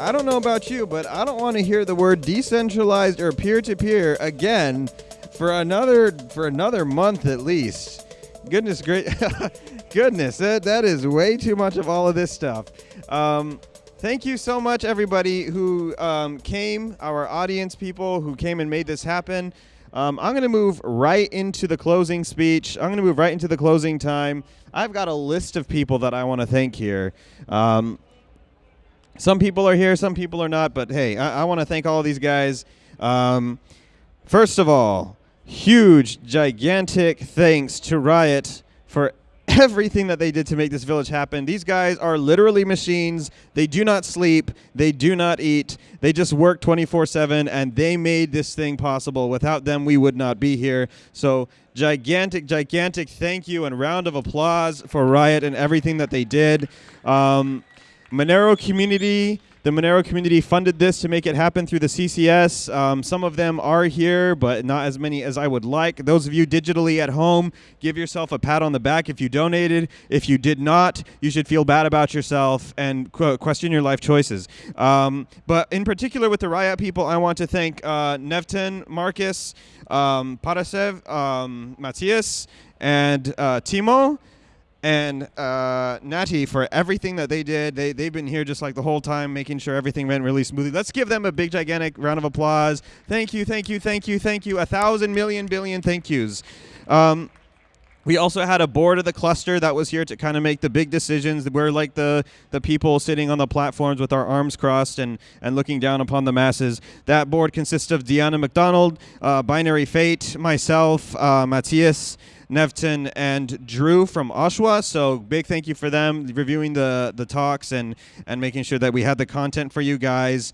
I don't know about you, but I don't want to hear the word decentralized or peer-to-peer again for another for another month at least. Goodness great goodness, that, that is way too much of all of this stuff. Um, thank you so much everybody who um, came, our audience people who came and made this happen. Um, I'm going to move right into the closing speech. I'm going to move right into the closing time. I've got a list of people that I want to thank here. Um, some people are here, some people are not, but hey, I, I want to thank all these guys. Um, first of all, huge, gigantic thanks to Riot for everything that they did to make this village happen. These guys are literally machines. They do not sleep. They do not eat. They just work 24 7, and they made this thing possible. Without them, we would not be here. So, gigantic, gigantic thank you and round of applause for Riot and everything that they did. Um, Monero community the Monero community funded this to make it happen through the CCS. Um, some of them are here, but not as many as I would like. Those of you digitally at home, give yourself a pat on the back if you donated. If you did not, you should feel bad about yourself and qu question your life choices. Um, but in particular with the Riot people, I want to thank uh, Nevton, Marcus, um, parasew, um, Matthias, and uh, Timo and uh, Natty for everything that they did. They, they've been here just like the whole time, making sure everything went really smoothly. Let's give them a big, gigantic round of applause. Thank you, thank you, thank you, thank you. A thousand million billion thank yous. Um, we also had a board of the cluster that was here to kind of make the big decisions. We're like the, the people sitting on the platforms with our arms crossed and, and looking down upon the masses. That board consists of Deanna McDonald, uh, binaryFate, myself, uh, Matthias, Nevton and Drew from Oshawa. So big thank you for them reviewing the the talks and and making sure that we had the content for you guys.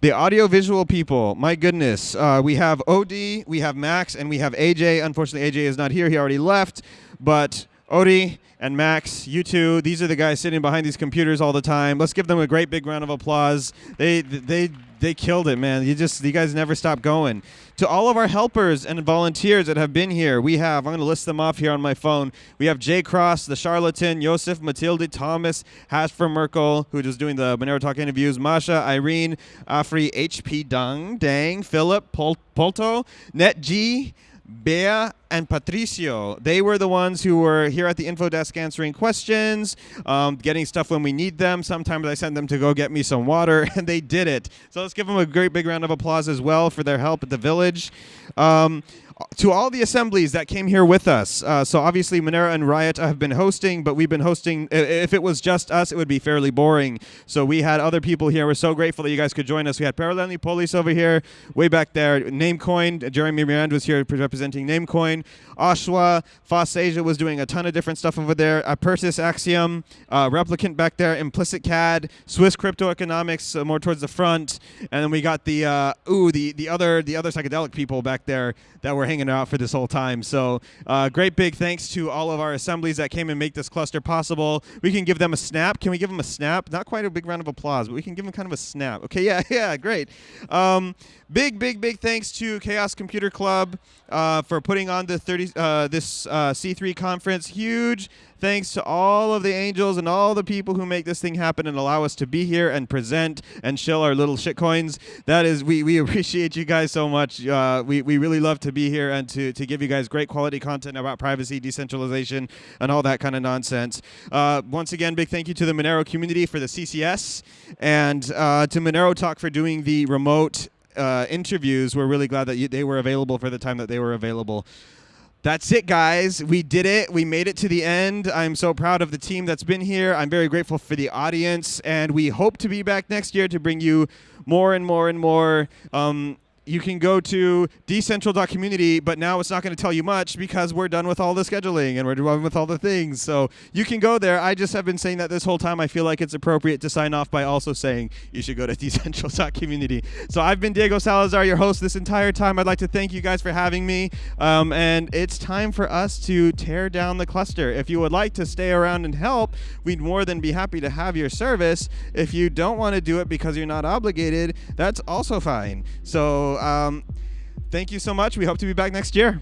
The audiovisual people, my goodness, uh, we have OD, we have Max, and we have AJ. Unfortunately, AJ is not here; he already left. But Odie and Max, you two, these are the guys sitting behind these computers all the time. Let's give them a great big round of applause. They they they killed it, man. You just you guys never stop going. To all of our helpers and volunteers that have been here, we have I'm going to list them off here on my phone. We have Jay Cross, the charlatan, Joseph, Matilde, Thomas, Hasper Merkel, who is doing the Monero Talk interviews, Masha, Irene, Afri, HP Dung, Dang, Philip, Pol- Polto, Net G, Bea and Patricio. They were the ones who were here at the info desk answering questions, um, getting stuff when we need them. Sometimes I send them to go get me some water, and they did it. So let's give them a great big round of applause as well for their help at the village. Um, to all the assemblies that came here with us. Uh, so obviously Monero and Riot have been hosting, but we've been hosting. If it was just us, it would be fairly boring. So we had other people here. We're so grateful that you guys could join us. We had Parallel Polis over here, way back there. Namecoin, Jeremy Miranda was here representing Namecoin. Oshawa, Foss Asia was doing a ton of different stuff over there. Apertis Axiom, uh, Replicant back there, Implicit CAD, Swiss Crypto Economics uh, more towards the front, and then we got the uh, ooh the the other the other psychedelic people back there that were hanging out for this whole time. So uh, great big thanks to all of our assemblies that came and make this cluster possible. We can give them a snap. Can we give them a snap? Not quite a big round of applause, but we can give them kind of a snap. Okay, yeah, yeah, great. Um, big, big, big thanks to Chaos Computer Club uh, for putting on the 30 uh, this uh, C3 conference. Huge thanks to all of the angels and all the people who make this thing happen and allow us to be here and present and show our little shitcoins. That is, we, we appreciate you guys so much. Uh, we, we really love to be here and to, to give you guys great quality content about privacy, decentralization, and all that kind of nonsense. Uh, once again, big thank you to the Monero community for the CCS and uh, to Monero Talk for doing the remote uh, interviews. We're really glad that you, they were available for the time that they were available. That's it, guys. We did it. We made it to the end. I'm so proud of the team that's been here. I'm very grateful for the audience, and we hope to be back next year to bring you more and more and more um, you can go to decentral.community, but now it's not going to tell you much because we're done with all the scheduling and we're done with all the things. So you can go there. I just have been saying that this whole time. I feel like it's appropriate to sign off by also saying you should go to decentral.community. So I've been Diego Salazar, your host this entire time. I'd like to thank you guys for having me. Um, and it's time for us to tear down the cluster. If you would like to stay around and help, we'd more than be happy to have your service. If you don't want to do it because you're not obligated, that's also fine. So um, thank you so much. We hope to be back next year.